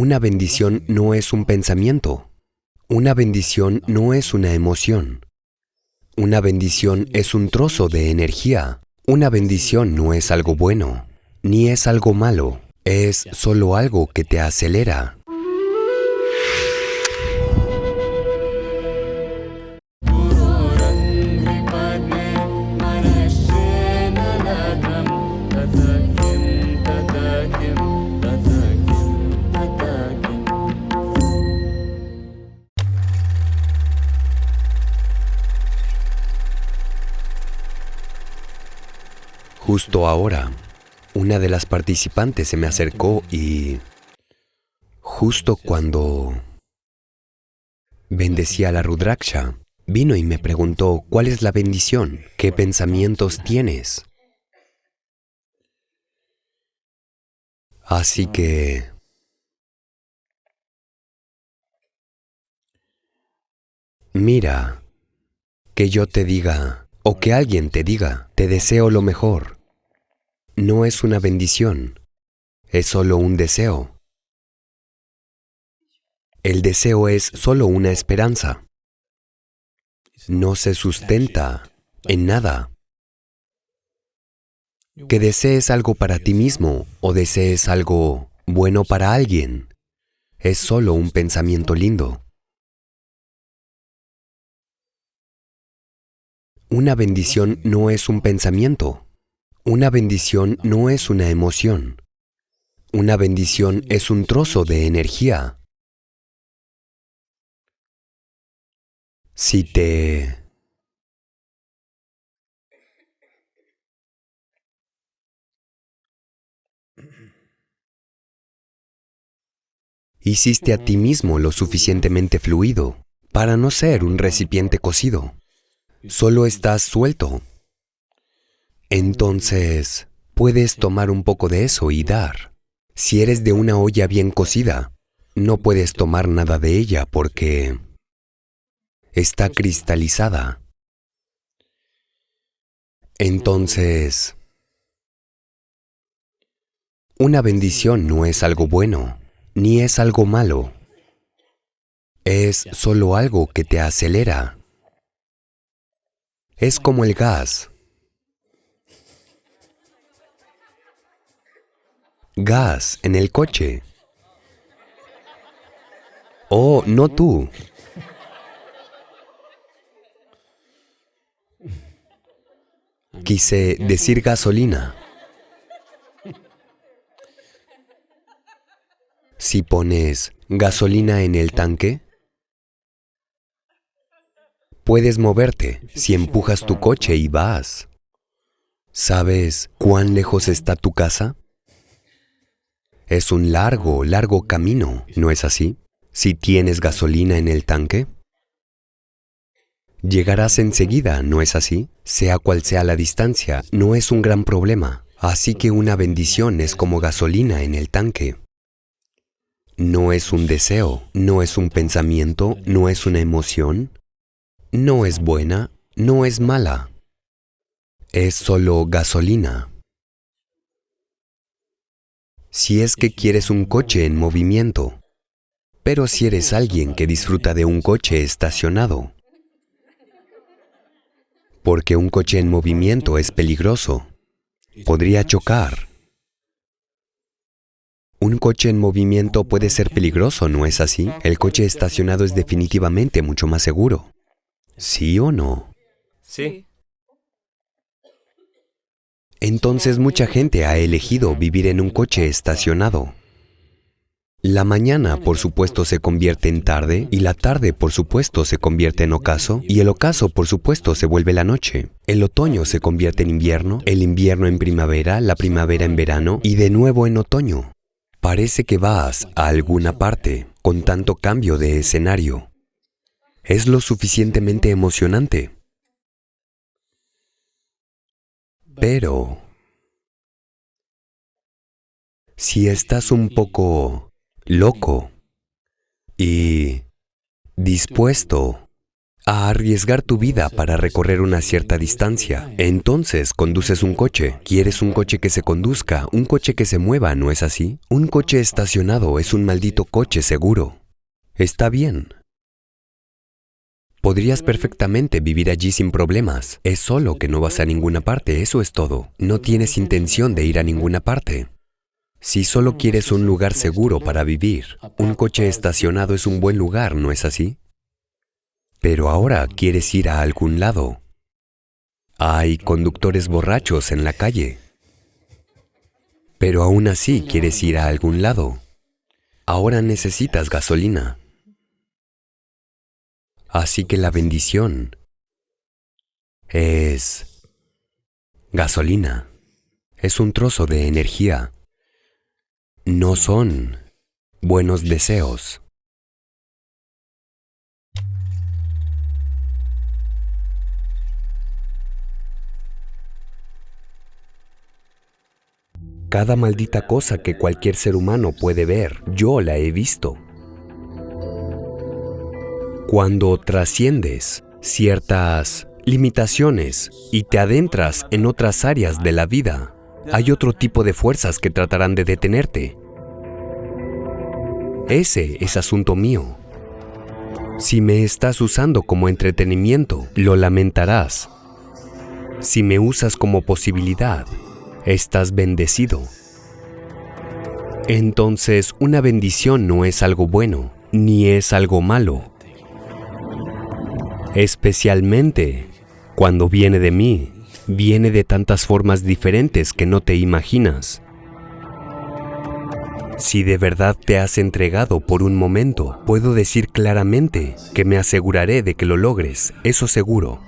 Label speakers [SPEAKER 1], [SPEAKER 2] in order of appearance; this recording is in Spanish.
[SPEAKER 1] Una bendición no es un pensamiento. Una bendición no es una emoción. Una bendición es un trozo de energía. Una bendición no es algo bueno, ni es algo malo. Es solo algo que te acelera. Justo ahora, una de las participantes se me acercó y... Justo cuando bendecía la Rudraksha, vino y me preguntó, ¿cuál es la bendición? ¿Qué pensamientos tienes? Así que... Mira, que yo te diga, o que alguien te diga, te deseo lo mejor no es una bendición, es solo un deseo. El deseo es solo una esperanza. No se sustenta en nada. Que desees algo para ti mismo o desees algo bueno para alguien, es solo un pensamiento lindo. Una bendición no es un pensamiento. Una bendición no es una emoción. Una bendición es un trozo de energía. Si te... Hiciste a ti mismo lo suficientemente fluido para no ser un recipiente cocido. Solo estás suelto, entonces, puedes tomar un poco de eso y dar. Si eres de una olla bien cocida, no puedes tomar nada de ella porque está cristalizada. Entonces, una bendición no es algo bueno, ni es algo malo. Es solo algo que te acelera. Es como el gas. Gas en el coche. Oh, no tú. Quise decir gasolina. Si pones gasolina en el tanque, puedes moverte si empujas tu coche y vas. ¿Sabes cuán lejos está tu casa? Es un largo, largo camino, ¿no es así? Si tienes gasolina en el tanque. Llegarás enseguida, ¿no es así? Sea cual sea la distancia, no es un gran problema. Así que una bendición es como gasolina en el tanque. No es un deseo, no es un pensamiento, no es una emoción, no es buena, no es mala. Es solo gasolina si es que quieres un coche en movimiento. Pero si eres alguien que disfruta de un coche estacionado, porque un coche en movimiento es peligroso, podría chocar. Un coche en movimiento puede ser peligroso, ¿no es así? El coche estacionado es definitivamente mucho más seguro. ¿Sí o no?
[SPEAKER 2] Sí.
[SPEAKER 1] Entonces mucha gente ha elegido vivir en un coche estacionado. La mañana, por supuesto, se convierte en tarde, y la tarde, por supuesto, se convierte en ocaso, y el ocaso, por supuesto, se vuelve la noche. El otoño se convierte en invierno, el invierno en primavera, la primavera en verano, y de nuevo en otoño. Parece que vas a alguna parte con tanto cambio de escenario. Es lo suficientemente emocionante. Pero, si estás un poco loco y dispuesto a arriesgar tu vida para recorrer una cierta distancia. Entonces, conduces un coche. Quieres un coche que se conduzca, un coche que se mueva, ¿no es así? Un coche estacionado es un maldito coche seguro. Está bien. Podrías perfectamente vivir allí sin problemas. Es solo que no vas a ninguna parte, eso es todo. No tienes intención de ir a ninguna parte. Si solo quieres un lugar seguro para vivir, un coche estacionado es un buen lugar, ¿no es así? Pero ahora quieres ir a algún lado. Hay conductores borrachos en la calle. Pero aún así quieres ir a algún lado. Ahora necesitas gasolina. Así que la bendición es gasolina. Es un trozo de energía. No son buenos deseos. Cada maldita cosa que cualquier ser humano puede ver, yo la he visto. Cuando trasciendes ciertas limitaciones y te adentras en otras áreas de la vida, hay otro tipo de fuerzas que tratarán de detenerte. Ese es asunto mío. Si me estás usando como entretenimiento, lo lamentarás. Si me usas como posibilidad, estás bendecido. Entonces, una bendición no es algo bueno, ni es algo malo. Especialmente cuando viene de mí, viene de tantas formas diferentes que no te imaginas. Si de verdad te has entregado por un momento, puedo decir claramente que me aseguraré de que lo logres, eso seguro.